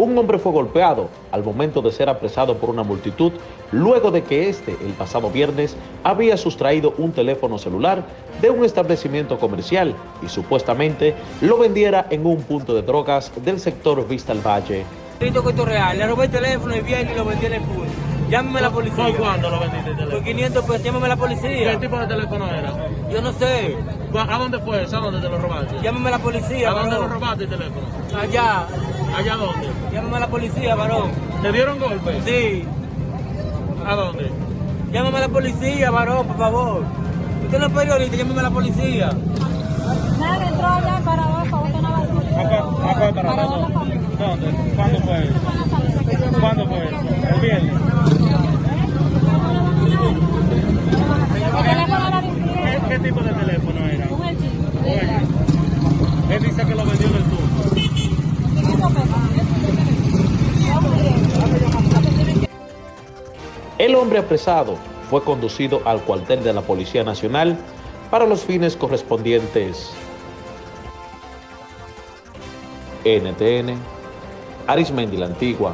Un hombre fue golpeado al momento de ser apresado por una multitud luego de que este, el pasado viernes, había sustraído un teléfono celular de un establecimiento comercial y supuestamente lo vendiera en un punto de drogas del sector Vista al Valle. Le el teléfono y y lo en el pool. Llámeme a la policía. ¿Por cuándo lo vendiste el Por teléfono? 500 pesos, llámame a la ¿Qué policía. tipo de teléfono era? Yo no sé. ¿A dónde fue eso? ¿A dónde te lo robaste? Llámame a la policía, ¿A dónde lo varón. robaste el teléfono? Allá. ¿Allá dónde? Llámame a la policía, varón. ¿Te dieron golpe? Sí. ¿A dónde? Llámame a la policía, varón, por favor. Usted no es periodista, llámame a la policía. Nada, entró allá para botar una basura. ¿A cuál para Para familia. ¿Dónde? ¿Cuándo fue eso? ¿Cuándo fue eso? ¿El viernes? El teléfono era de un ¿Qué, cliente, qué tipo de teléfono era? un LG. Él dice que lo vendió del turno. 500 pesos. Es un cliente. El hombre apresado fue conducido al cuartel de la Policía Nacional para los fines correspondientes. NTN, Arismendi la Antigua,